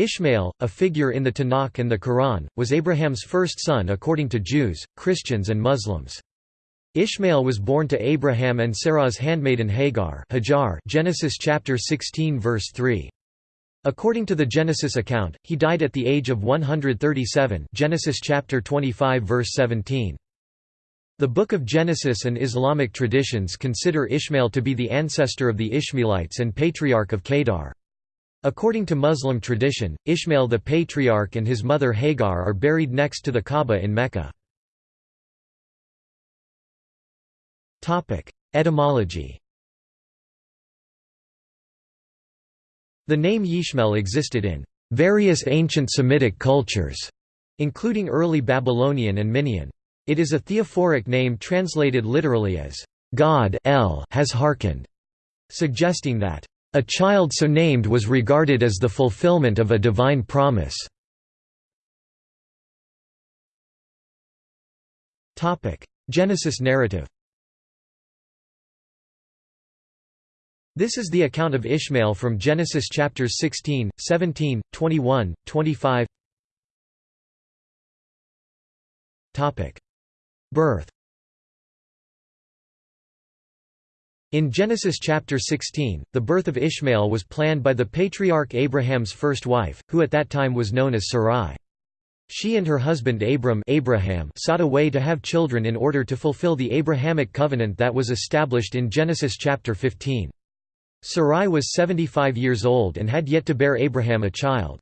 Ishmael, a figure in the Tanakh and the Quran, was Abraham's first son according to Jews, Christians and Muslims. Ishmael was born to Abraham and Sarah's handmaiden Hagar Hajar Genesis chapter 16 verse 3. According to the Genesis account, he died at the age of 137 Genesis chapter 25 verse 17. The Book of Genesis and Islamic traditions consider Ishmael to be the ancestor of the Ishmaelites and patriarch of Kedar. According to Muslim tradition, Ishmael the patriarch and his mother Hagar are buried next to the Kaaba in Mecca. Etymology The name Yishmael existed in various ancient Semitic cultures, including early Babylonian and Minaean. It is a theophoric name translated literally as, "...God El has hearkened", suggesting that a child so named was regarded as the fulfillment of a divine promise. Genesis narrative. This is the account of Ishmael from Genesis chapters 16, 17, 21, 25 Birth In Genesis chapter 16, the birth of Ishmael was planned by the patriarch Abraham's first wife, who at that time was known as Sarai. She and her husband Abram Abraham sought a way to have children in order to fulfill the Abrahamic covenant that was established in Genesis chapter 15. Sarai was 75 years old and had yet to bear Abraham a child.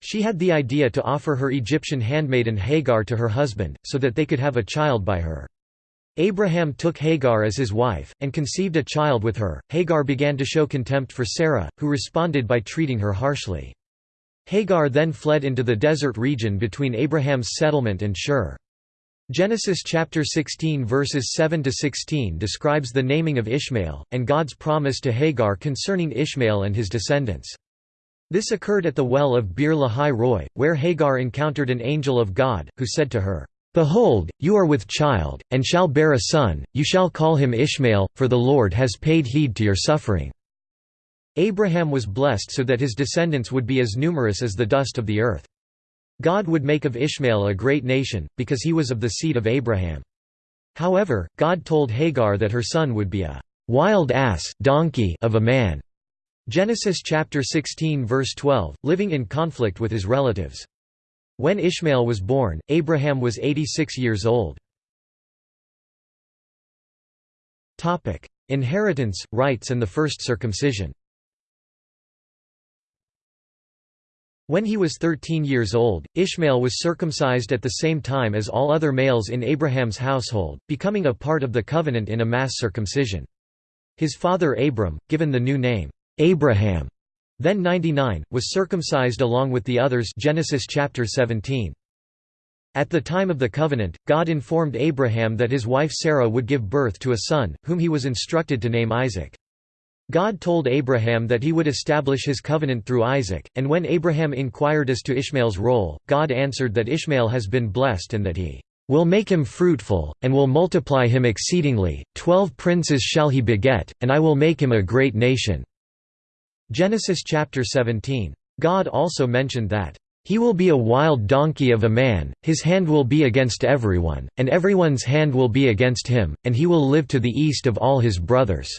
She had the idea to offer her Egyptian handmaiden Hagar to her husband, so that they could have a child by her. Abraham took Hagar as his wife, and conceived a child with her. Hagar began to show contempt for Sarah, who responded by treating her harshly. Hagar then fled into the desert region between Abraham's settlement and Shur. Genesis chapter 16 verses 7 to 16 describes the naming of Ishmael and God's promise to Hagar concerning Ishmael and his descendants. This occurred at the well of Bir Lahai Roi, where Hagar encountered an angel of God, who said to her, Behold, you are with child, and shall bear a son, you shall call him Ishmael, for the Lord has paid heed to your suffering." Abraham was blessed so that his descendants would be as numerous as the dust of the earth. God would make of Ishmael a great nation, because he was of the seed of Abraham. However, God told Hagar that her son would be a wild ass donkey of a man. Genesis chapter 16 verse 12, living in conflict with his relatives. When Ishmael was born, Abraham was 86 years old. Inheritance, rights and the first circumcision When he was 13 years old, Ishmael was circumcised at the same time as all other males in Abraham's household, becoming a part of the covenant in a mass circumcision. His father Abram, given the new name, Abraham, then 99, was circumcised along with the others Genesis chapter 17. At the time of the covenant, God informed Abraham that his wife Sarah would give birth to a son, whom he was instructed to name Isaac. God told Abraham that he would establish his covenant through Isaac, and when Abraham inquired as to Ishmael's role, God answered that Ishmael has been blessed and that he will make him fruitful, and will multiply him exceedingly, twelve princes shall he beget, and I will make him a great nation." Genesis chapter 17. God also mentioned that, "...he will be a wild donkey of a man, his hand will be against everyone, and everyone's hand will be against him, and he will live to the east of all his brothers."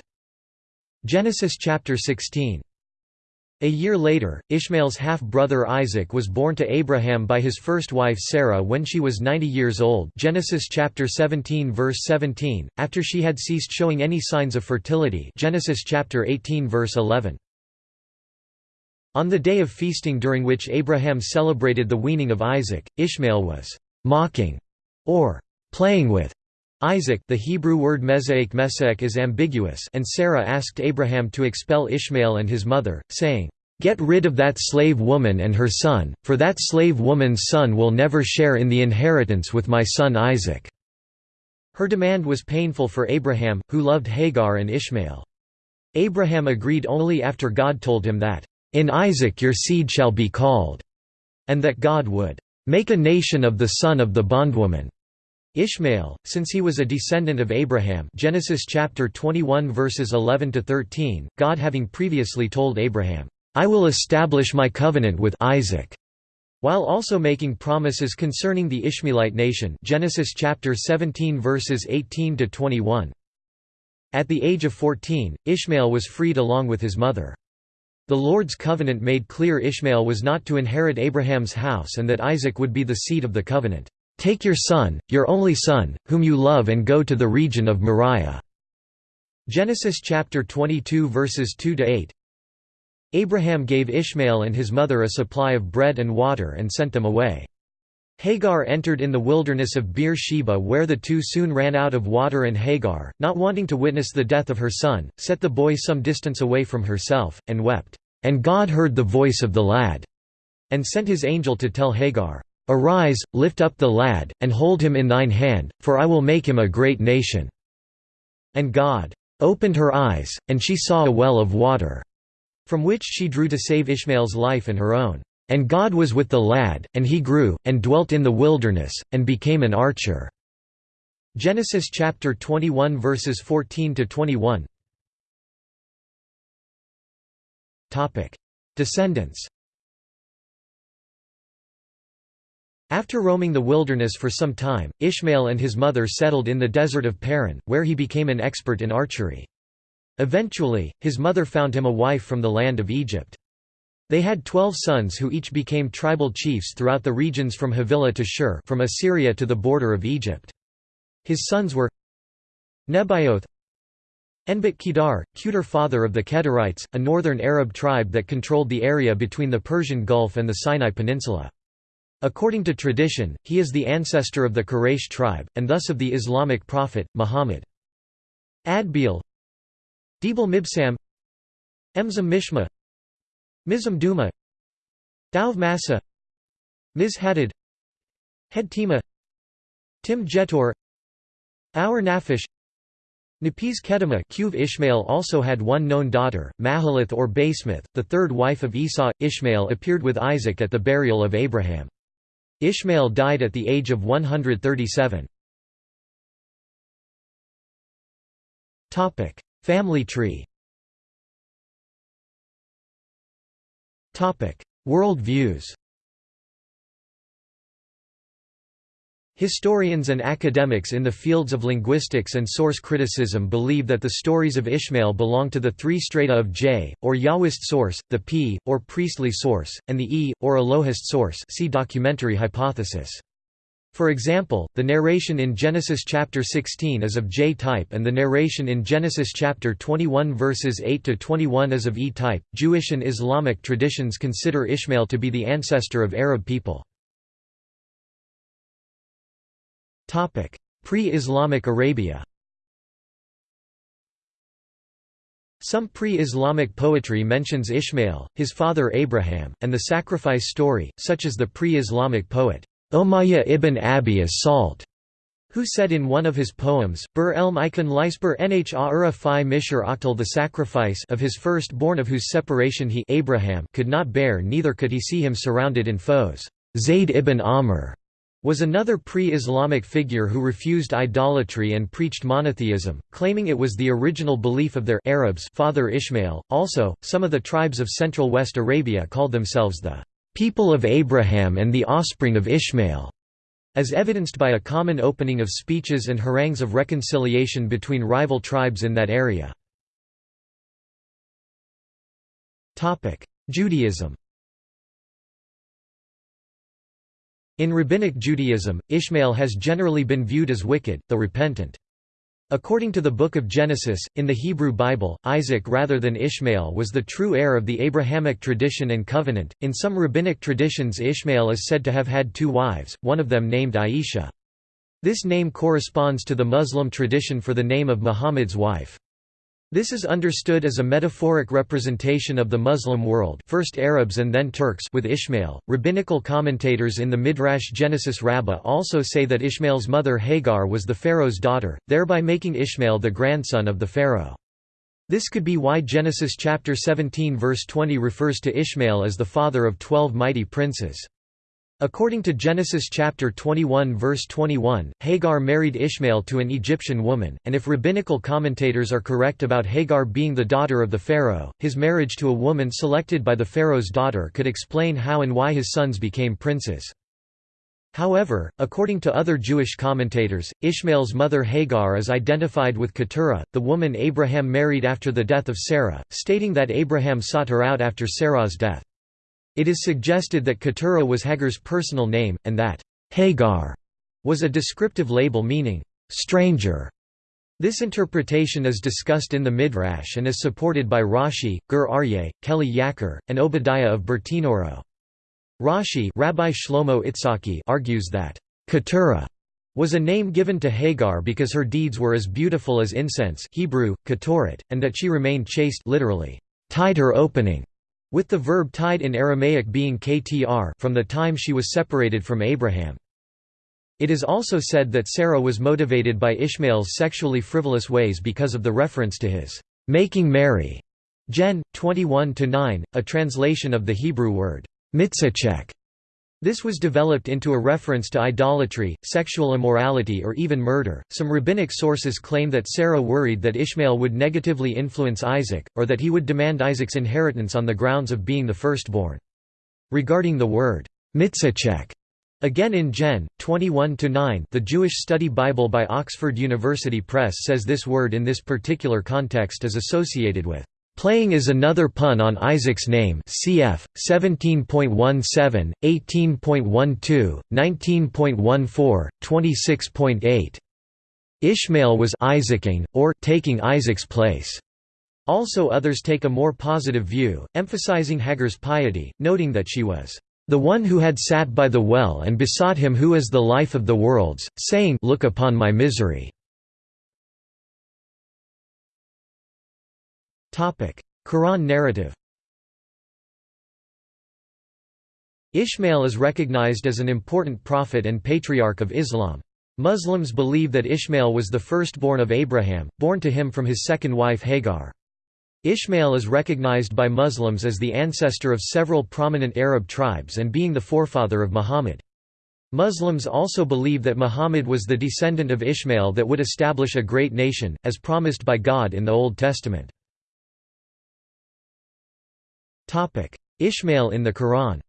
Genesis chapter 16. A year later, Ishmael's half-brother Isaac was born to Abraham by his first wife Sarah when she was 90 years old Genesis chapter 17 verse 17, after she had ceased showing any signs of fertility Genesis chapter 18 verse 11. On the day of feasting during which Abraham celebrated the weaning of Isaac, Ishmael was «mocking» or «playing with» Isaac the Hebrew word mezaic mesek is ambiguous and Sarah asked Abraham to expel Ishmael and his mother, saying, "'Get rid of that slave woman and her son, for that slave woman's son will never share in the inheritance with my son Isaac." Her demand was painful for Abraham, who loved Hagar and Ishmael. Abraham agreed only after God told him that, in Isaac your seed shall be called, and that God would make a nation of the son of the bondwoman. Ishmael, since he was a descendant of Abraham Genesis chapter 21 verses 11 to 13, God having previously told Abraham, "'I will establish my covenant with Isaac' while also making promises concerning the Ishmaelite nation Genesis chapter 17 verses 18 to 21. At the age of 14, Ishmael was freed along with his mother. The Lord's covenant made clear Ishmael was not to inherit Abraham's house and that Isaac would be the seed of the covenant. Take your son, your only son, whom you love and go to the region of Moriah. Genesis chapter 22 verses 2 to 8. Abraham gave Ishmael and his mother a supply of bread and water and sent them away. Hagar entered in the wilderness of Beer-sheba where the two soon ran out of water and Hagar, not wanting to witness the death of her son, set the boy some distance away from herself, and wept. And God heard the voice of the lad, and sent his angel to tell Hagar, Arise, lift up the lad, and hold him in thine hand, for I will make him a great nation. And God opened her eyes, and she saw a well of water from which she drew to save Ishmael's life and her own. And God was with the lad, and he grew, and dwelt in the wilderness, and became an archer." Genesis chapter 21 verses 14 to 21. Topic: Descendants. After roaming the wilderness for some time, Ishmael and his mother settled in the desert of Paran, where he became an expert in archery. Eventually, his mother found him a wife from the land of Egypt. They had twelve sons who each became tribal chiefs throughout the regions from Havilah to Shur from Assyria to the border of Egypt. His sons were Nebaioth Enbit Kedar, Kedar father of the Kedarites, a northern Arab tribe that controlled the area between the Persian Gulf and the Sinai Peninsula. According to tradition, he is the ancestor of the Quraysh tribe, and thus of the Islamic prophet, Muhammad. Adbeel Debel Mibsam Emzam Mishma Mizam Duma Dauv Massa. Miz Hadid Hed Tima. Tim Jetur. Our Naphish. Napiz Kedemah Ishmael also had one known daughter, Mahalath or Basemath, the third wife of Esau. Ishmael appeared with Isaac at the burial of Abraham. Ishmael died at the age of 137. Family tree World views Historians and academics in the fields of linguistics and source criticism believe that the stories of Ishmael belong to the three strata of J, or Yahwist source, the P, or priestly source, and the E, or Elohist source see documentary hypothesis. For example, the narration in Genesis chapter 16 is of J-type and the narration in Genesis chapter 21 verses 8 to 21 is of E-type. Jewish and Islamic traditions consider Ishmael to be the ancestor of Arab people. Topic: Pre-Islamic Arabia. Some pre-Islamic poetry mentions Ishmael, his father Abraham, and the sacrifice story, such as the pre-Islamic poet Umayyah ibn Abi as-Salt, who said in one of his poems, Bur elm ikon leisber nha fi mishar octal the sacrifice of his firstborn of whose separation he Abraham could not bear neither could he see him surrounded in foes. Zayd ibn Amr was another pre-Islamic figure who refused idolatry and preached monotheism, claiming it was the original belief of their Arabs father Ishmael. Also, some of the tribes of central West Arabia called themselves the people of Abraham and the offspring of Ishmael, as evidenced by a common opening of speeches and harangues of reconciliation between rival tribes in that area. Judaism In Rabbinic Judaism, Ishmael has generally been viewed as wicked, though repentant. According to the Book of Genesis, in the Hebrew Bible, Isaac rather than Ishmael was the true heir of the Abrahamic tradition and covenant. In some rabbinic traditions, Ishmael is said to have had two wives, one of them named Aisha. This name corresponds to the Muslim tradition for the name of Muhammad's wife. This is understood as a metaphoric representation of the Muslim world first Arabs and then Turks with Ishmael. Rabbinical commentators in the Midrash Genesis Rabbah also say that Ishmael's mother Hagar was the Pharaoh's daughter, thereby making Ishmael the grandson of the Pharaoh. This could be why Genesis chapter 17 verse 20 refers to Ishmael as the father of twelve mighty princes. According to Genesis chapter 21 verse 21, Hagar married Ishmael to an Egyptian woman, and if rabbinical commentators are correct about Hagar being the daughter of the Pharaoh, his marriage to a woman selected by the Pharaoh's daughter could explain how and why his sons became princes. However, according to other Jewish commentators, Ishmael's mother Hagar is identified with Keturah, the woman Abraham married after the death of Sarah, stating that Abraham sought her out after Sarah's death. It is suggested that Keturah was Hagar's personal name, and that Hagar was a descriptive label meaning stranger. This interpretation is discussed in the Midrash and is supported by Rashi, Gur Aryeh, Keli Yakar, and Obadiah of Bertinoro. Rashi Rabbi Shlomo Itzhaki argues that Keturah was a name given to Hagar because her deeds were as beautiful as incense Hebrew, ketoret, and that she remained chaste literally, tied her opening with the verb tied in Aramaic being ktr from the time she was separated from Abraham. It is also said that Sarah was motivated by Ishmael's sexually frivolous ways because of the reference to his making merry. Gen. 21-9, a translation of the Hebrew word mitzachek. This was developed into a reference to idolatry, sexual immorality or even murder. Some rabbinic sources claim that Sarah worried that Ishmael would negatively influence Isaac, or that he would demand Isaac's inheritance on the grounds of being the firstborn. Regarding the word mitzachek, again in Gen. 21-9 the Jewish Study Bible by Oxford University Press says this word in this particular context is associated with Playing is another pun on Isaac's name cf. 17.17, 18.12, 19.14, 26.8. Ishmael was Isaacing, or taking Isaac's place. Also others take a more positive view, emphasizing Hagar's piety, noting that she was the one who had sat by the well and besought him who is the life of the worlds, saying, Look upon my misery. Quran narrative Ishmael is recognized as an important prophet and patriarch of Islam. Muslims believe that Ishmael was the firstborn of Abraham, born to him from his second wife Hagar. Ishmael is recognized by Muslims as the ancestor of several prominent Arab tribes and being the forefather of Muhammad. Muslims also believe that Muhammad was the descendant of Ishmael that would establish a great nation, as promised by God in the Old Testament. Ishmael in the Quran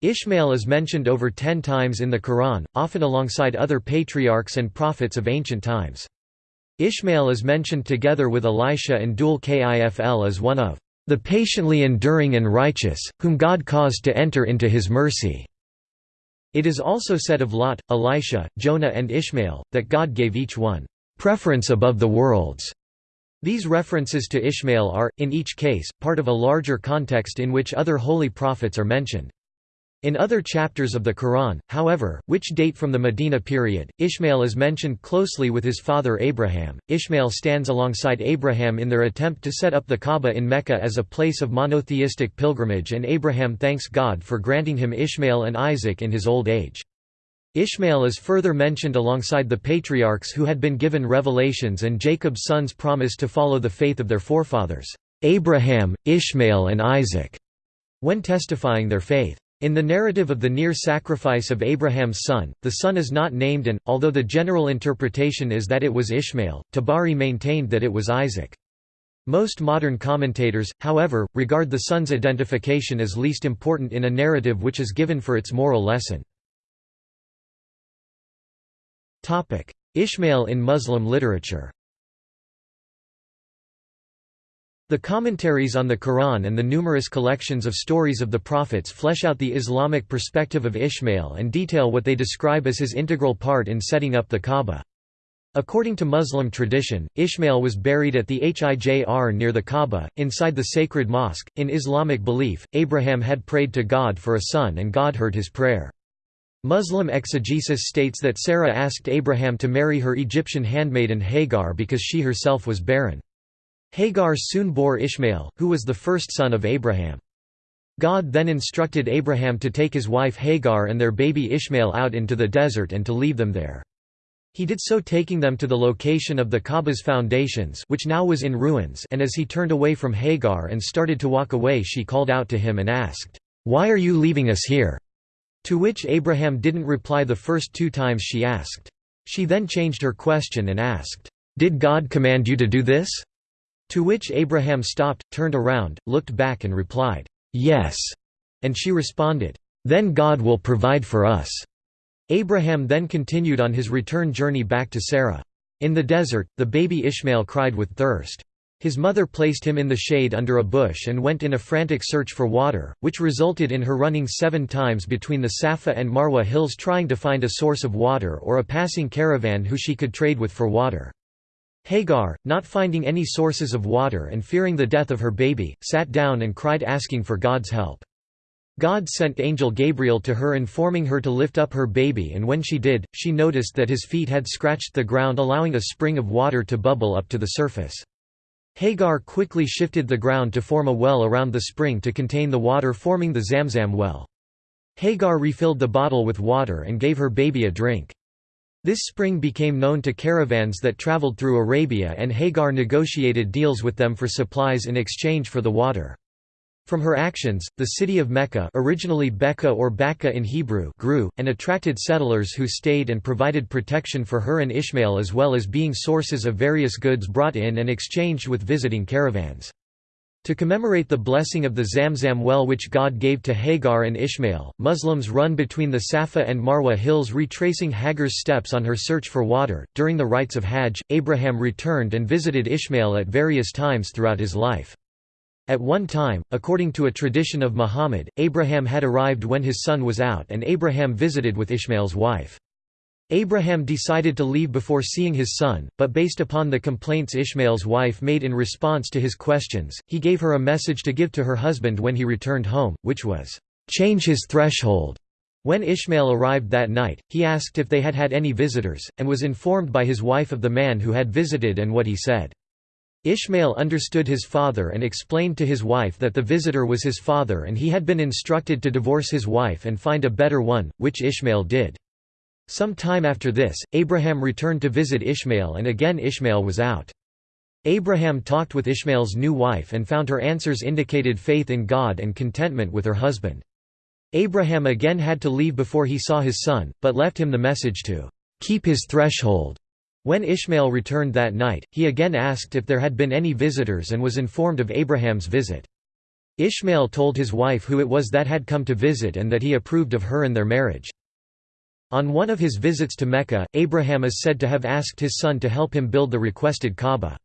Ishmael is mentioned over ten times in the Quran, often alongside other patriarchs and prophets of ancient times. Ishmael is mentioned together with Elisha and Dhul Kifl as one of the patiently enduring and righteous, whom God caused to enter into his mercy. It is also said of Lot, Elisha, Jonah and Ishmael, that God gave each one preference above the worlds. These references to Ishmael are, in each case, part of a larger context in which other holy prophets are mentioned. In other chapters of the Quran, however, which date from the Medina period, Ishmael is mentioned closely with his father Abraham. Ishmael stands alongside Abraham in their attempt to set up the Kaaba in Mecca as a place of monotheistic pilgrimage, and Abraham thanks God for granting him Ishmael and Isaac in his old age. Ishmael is further mentioned alongside the patriarchs who had been given revelations and Jacob's sons promised to follow the faith of their forefathers, Abraham, Ishmael and Isaac, when testifying their faith. In the narrative of the near sacrifice of Abraham's son, the son is not named and, although the general interpretation is that it was Ishmael, Tabari maintained that it was Isaac. Most modern commentators, however, regard the son's identification as least important in a narrative which is given for its moral lesson. Ishmael in Muslim literature The commentaries on the Quran and the numerous collections of stories of the prophets flesh out the Islamic perspective of Ishmael and detail what they describe as his integral part in setting up the Kaaba. According to Muslim tradition, Ishmael was buried at the Hijr near the Kaaba, inside the sacred mosque. In Islamic belief, Abraham had prayed to God for a son and God heard his prayer. Muslim exegesis states that Sarah asked Abraham to marry her Egyptian handmaiden Hagar because she herself was barren. Hagar soon bore Ishmael, who was the first son of Abraham. God then instructed Abraham to take his wife Hagar and their baby Ishmael out into the desert and to leave them there. He did so taking them to the location of the Kaaba's foundations which now was in ruins and as he turned away from Hagar and started to walk away she called out to him and asked, "'Why are you leaving us here?' To which Abraham didn't reply the first two times she asked. She then changed her question and asked, "'Did God command you to do this?' To which Abraham stopped, turned around, looked back and replied, "'Yes', and she responded, "'Then God will provide for us.' Abraham then continued on his return journey back to Sarah. In the desert, the baby Ishmael cried with thirst. His mother placed him in the shade under a bush and went in a frantic search for water, which resulted in her running seven times between the Safa and Marwa hills trying to find a source of water or a passing caravan who she could trade with for water. Hagar, not finding any sources of water and fearing the death of her baby, sat down and cried asking for God's help. God sent angel Gabriel to her informing her to lift up her baby and when she did, she noticed that his feet had scratched the ground allowing a spring of water to bubble up to the surface. Hagar quickly shifted the ground to form a well around the spring to contain the water forming the Zamzam well. Hagar refilled the bottle with water and gave her baby a drink. This spring became known to caravans that traveled through Arabia and Hagar negotiated deals with them for supplies in exchange for the water. From her actions, the city of Mecca originally Becca or Bacca in Hebrew grew, and attracted settlers who stayed and provided protection for her and Ishmael as well as being sources of various goods brought in and exchanged with visiting caravans. To commemorate the blessing of the Zamzam well which God gave to Hagar and Ishmael, Muslims run between the Safa and Marwa hills retracing Hagar's steps on her search for water. During the rites of Hajj, Abraham returned and visited Ishmael at various times throughout his life. At one time, according to a tradition of Muhammad, Abraham had arrived when his son was out and Abraham visited with Ishmael's wife. Abraham decided to leave before seeing his son, but based upon the complaints Ishmael's wife made in response to his questions, he gave her a message to give to her husband when he returned home, which was, "'Change his threshold'". When Ishmael arrived that night, he asked if they had had any visitors, and was informed by his wife of the man who had visited and what he said. Ishmael understood his father and explained to his wife that the visitor was his father and he had been instructed to divorce his wife and find a better one, which Ishmael did. Some time after this, Abraham returned to visit Ishmael and again Ishmael was out. Abraham talked with Ishmael's new wife and found her answers indicated faith in God and contentment with her husband. Abraham again had to leave before he saw his son, but left him the message to keep his threshold. When Ishmael returned that night, he again asked if there had been any visitors and was informed of Abraham's visit. Ishmael told his wife who it was that had come to visit and that he approved of her and their marriage. On one of his visits to Mecca, Abraham is said to have asked his son to help him build the requested Kaaba.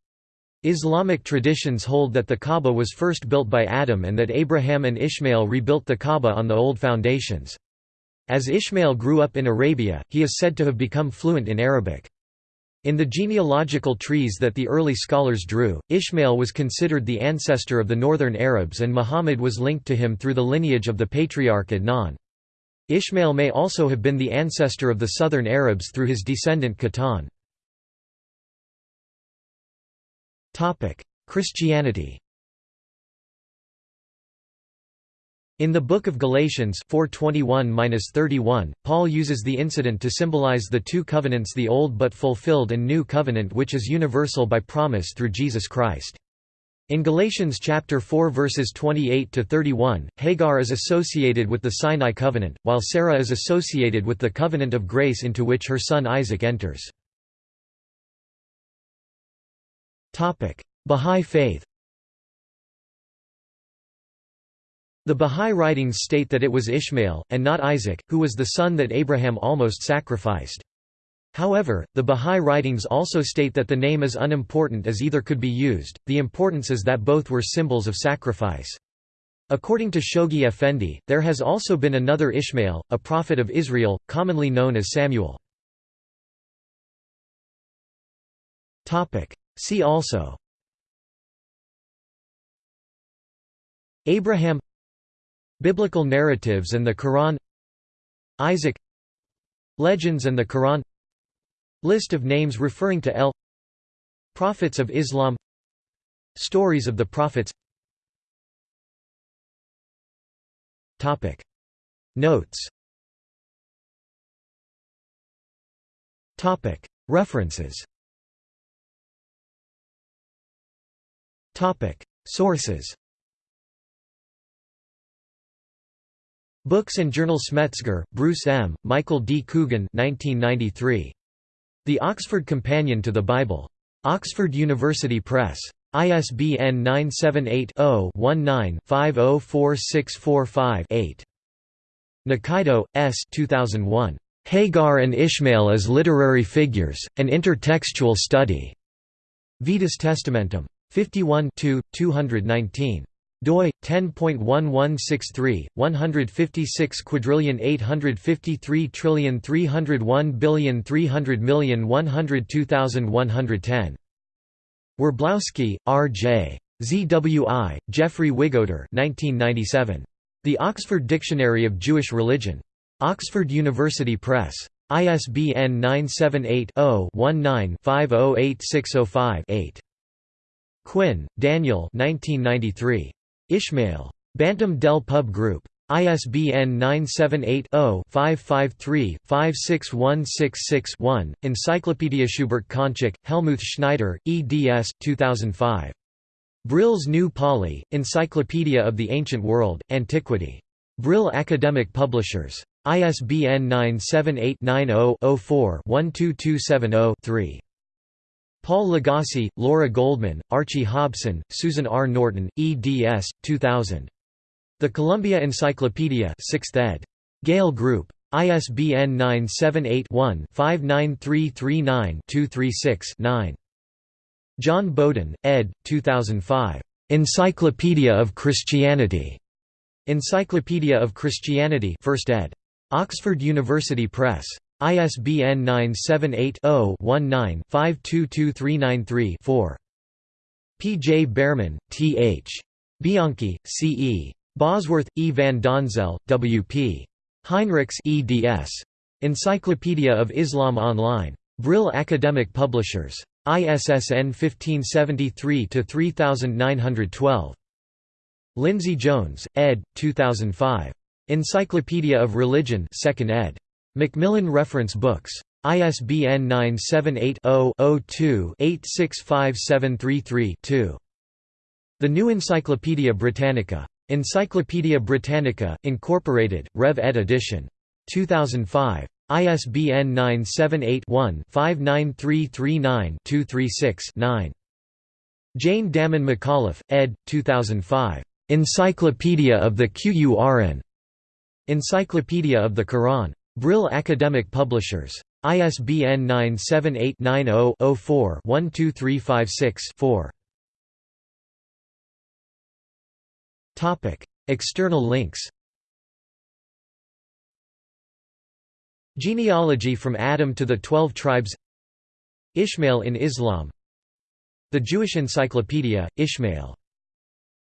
Islamic traditions hold that the Kaaba was first built by Adam and that Abraham and Ishmael rebuilt the Kaaba on the old foundations. As Ishmael grew up in Arabia, he is said to have become fluent in Arabic. In the genealogical trees that the early scholars drew, Ishmael was considered the ancestor of the northern Arabs and Muhammad was linked to him through the lineage of the patriarch Adnan. Ishmael may also have been the ancestor of the southern Arabs through his descendant Qahtan. Christianity In the Book of Galatians 4:21-31, Paul uses the incident to symbolize the two covenants the Old but fulfilled and New Covenant which is universal by promise through Jesus Christ. In Galatians chapter 4 verses 28 to 31, Hagar is associated with the Sinai covenant, while Sarah is associated with the covenant of grace into which her son Isaac enters. Topic: Bahá'í Faith The Bahá'í writings state that it was Ishmael, and not Isaac, who was the son that Abraham almost sacrificed. However, the Bahá'í writings also state that the name is unimportant as either could be used, the importance is that both were symbols of sacrifice. According to Shoghi Effendi, there has also been another Ishmael, a prophet of Israel, commonly known as Samuel. See also Abraham Biblical narratives and the Quran Isaac Legends and the Quran List of names referring to El Prophets of Islam Stories of the Prophets. Topic. Notes. Topic. References. Topic. Sources Books and Journals Metzger, Bruce M., Michael D. Coogan 1993. The Oxford Companion to the Bible. Oxford University Press. ISBN 978-0-19-504645-8. Nikaido, S. 2001. Hagar and Ishmael as Literary Figures, An Intertextual Study. Vetus Testamentum. 51 219 doi 10.1163 156 quadrillion 853 trillion 301 billion 300 million 102110 Werblowsky, R. J. ZWI, Geoffrey Wigoder 1997. The Oxford Dictionary of Jewish Religion. Oxford University Press. ISBN 978 0 19 508605 8. Quinn, Daniel 1993. Ishmael. Bantam Del Pub Group. ISBN 978-0-553-56166-1, Encyclopedia Schubert Cancik, Helmuth Schneider, eds. 2005. Brill's New Pauly, Encyclopedia of the Ancient World, Antiquity. Brill Academic Publishers. ISBN 978-90-04-12270-3. Paul Lagasse, Laura Goldman, Archie Hobson, Susan R. Norton, eds. 2000. The Columbia Encyclopedia 6th ed. Gale Group. ISBN 978-1-59339-236-9. John Bowden, ed. 2005. Encyclopedia of Christianity. Encyclopedia of Christianity 1st ed. Oxford University Press. ISBN 978-0-19-522393-4. P. J. Bearman, T. H. Bianquis, C. E. Bosworth, E. van Donzel, W. P. Heinrichs eds. Encyclopedia of Islam Online. Brill Academic Publishers. ISSN 1573-3912. Lindsay Jones, ed. 2005. Encyclopedia of Religion 2nd ed. Macmillan Reference Books. ISBN 978-0-02-865733-2. The New Encyclopaedia Britannica. Encyclopædia Britannica, Incorporated, Rev ed edition. 2005. ISBN 978-1-59339-236-9. Jane Dammen McAuliffe, ed. 2005. Encyclopedia of the Qur'an. Encyclopedia of the Quran. Brill Academic Publishers. ISBN 978-90-04-12356-4. External links Genealogy from Adam to the Twelve Tribes Ishmael in Islam The Jewish Encyclopedia, Ishmael.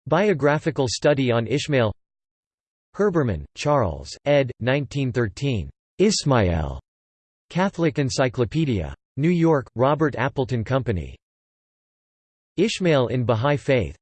Biographical study on Ishmael Herbermann, Charles, ed. 1913. Ismael. Catholic Encyclopedia. New York, Robert Appleton Company. Ishmael in Bahá'í Faith.